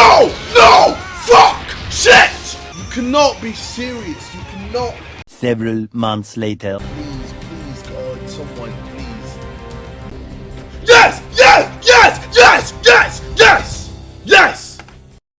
No! No! Fuck! Shit! You cannot be serious. You cannot. Several months later. Please, please, God, someone. please.